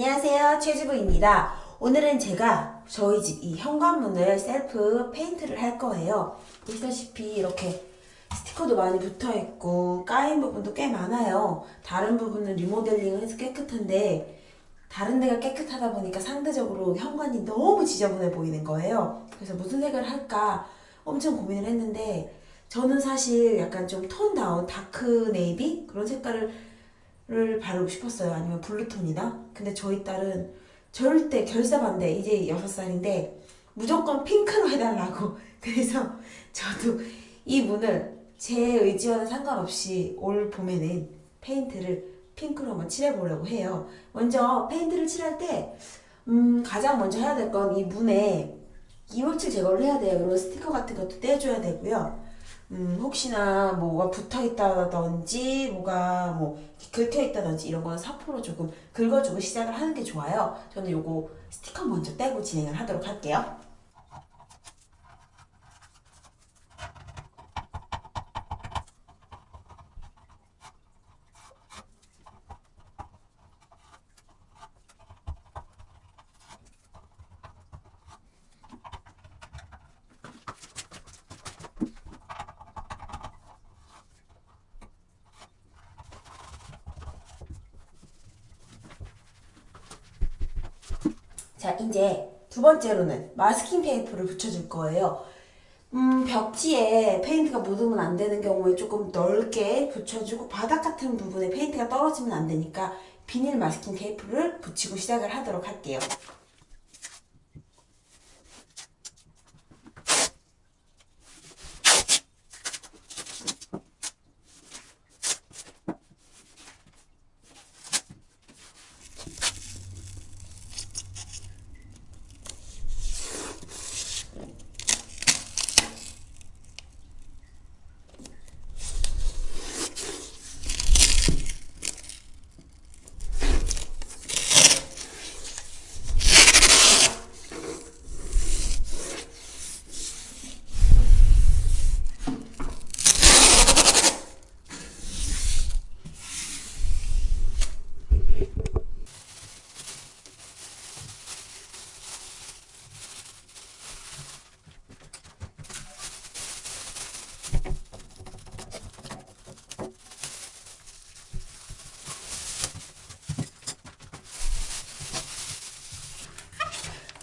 안녕하세요 최주부입니다. 오늘은 제가 저희 집 이 현관문을 셀프 페인트를 할 거예요. 보시다시피 이렇게 스티커도 많이 붙어있고 까인 부분도 꽤 많아요. 다른 부분은 리모델링을 해서 깨끗한데 다른 데가 깨끗하다 보니까 상대적으로 현관이 너무 지저분해 보이는 거예요. 그래서 무슨 색을 할까 엄청 고민을 했는데 저는 사실 약간 좀 tone down dark navy 그런 색깔을 를 바르고 싶었어요. 아니면 블루톤이나. 근데 저희 딸은 절대 결사 반대. 이제 6살인데 무조건 핑크로 해달라고. 그래서 저도 이 문을 제 의지와는 상관없이 올 봄에는 페인트를 핑크로 한번 칠해보려고 해요. 먼저 페인트를 칠할 때 음, 가장 먼저 해야 될 건 이 문에 이물질 제거를 해야 돼요. 이런 스티커 같은 것도 떼줘야 되고요. 음, 혹시나 뭐가 붙어 있다든지 뭐가 뭐 긁혀 있다든지 이런 거는 사포로 조금 긁어주고 시작을 하는 게 좋아요. 저는 요거 스티커 먼저 떼고 진행을 하도록 할게요. 자, 이제 두 번째로는 마스킹 테이프를 붙여줄 거예요. 음, 벽지에 페인트가 묻으면 안 되는 경우에 조금 넓게 붙여주고 바닥 같은 부분에 페인트가 떨어지면 안 되니까 비닐 마스킹 테이프를 붙이고 시작을 하도록 할게요.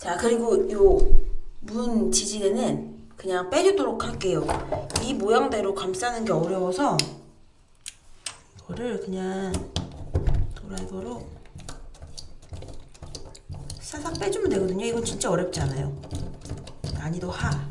자 그리고 요 문 지지대는 그냥 빼주도록 할게요. 이 모양대로 감싸는 게 어려워서 이거를 그냥 드라이버로 살짝 빼주면 되거든요. 이건 진짜 어렵지 않아요. 난이도 하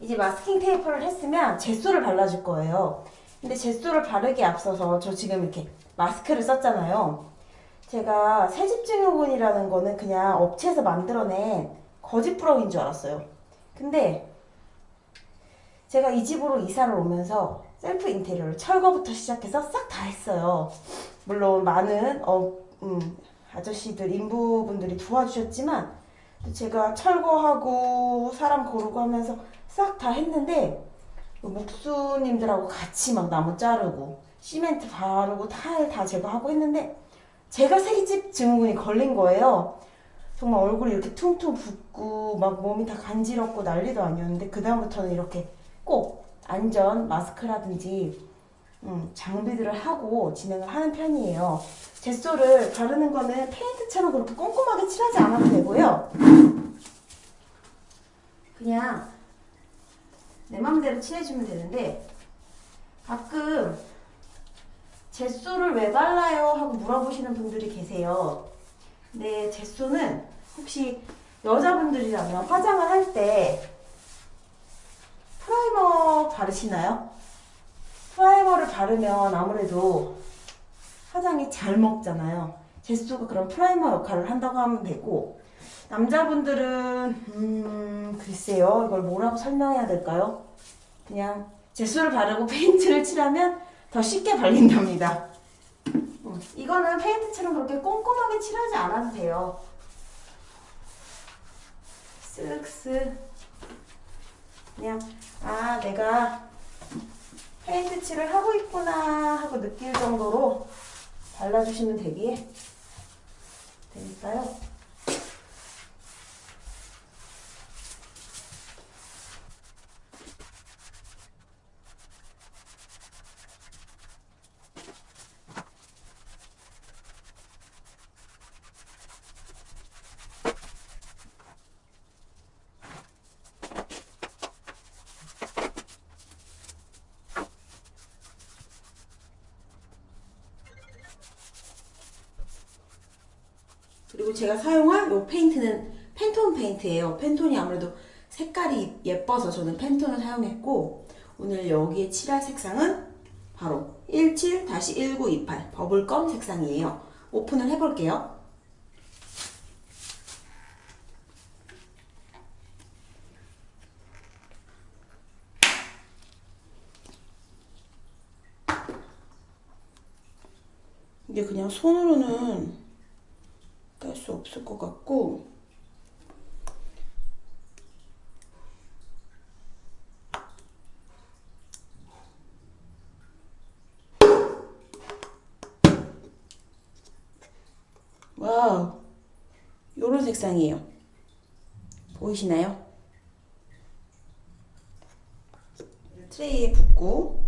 이제 마스킹 테이프를 했으면 젯소를 발라줄 거예요. 근데 젯소를 바르기 앞서서 저 지금 이렇게 마스크를 썼잖아요. 제가 새집증후군이라는 거는 그냥 업체에서 만들어낸 거짓 부러기인 줄 알았어요. 근데 제가 이 집으로 이사를 오면서 셀프 인테리어를 철거부터 시작해서 싹 다 했어요. 물론 많은 어, 음, 아저씨들, 인부분들이 도와주셨지만 제가 철거하고 사람 고르고 하면서 싹 다 했는데 목수님들하고 같이 막 나무 자르고 시멘트 바르고 타일 다 제거하고 했는데 제가 새집 증후군이 걸린 거예요. 정말 얼굴이 이렇게 퉁퉁 붓고 막 몸이 다 간지럽고 난리도 아니었는데 그 다음부터는 이렇게 꼭 안전 마스크라든지 음, 장비들을 하고 진행을 하는 편이에요. 젯소를 바르는 거는 페인트처럼 그렇게 꼼꼼하게 칠하지 않아도 되고요. 그냥 내 맘대로 칠해주면 되는데 가끔 젯소를 왜 발라요? 하고 물어보시는 분들이 계세요. 네, 젯소는 혹시 여자분들이라면 화장을 할 때 프라이머 바르시나요? 프라이머를 바르면 아무래도 화장이 잘 먹잖아요. 젯소가 그런 프라이머 역할을 한다고 하면 되고 남자분들은 음 글쎄요 이걸 뭐라고 설명해야 될까요? 그냥 젯소를 바르고 페인트를 칠하면 더 쉽게 발린답니다. 음, 이거는 페인트처럼 그렇게 꼼꼼하게 칠하지 않아도 돼요. 쓱쓱 그냥 아 내가 페인트 칠을 하고 있구나 하고 느낄 정도로 발라주시면 되기에 되니까요. 제가 사용한 이 페인트는 팬톤 페인트예요. 팬톤이 아무래도 색깔이 예뻐서 저는 팬톤을 사용했고 오늘 여기에 칠할 색상은 바로 17-1928 버블검 색상이에요. 오픈을 해볼게요. 이게 그냥 손으로는 깔 수 없을 것 같고 와우 요런 색상이에요 보이시나요? 트레이에 붓고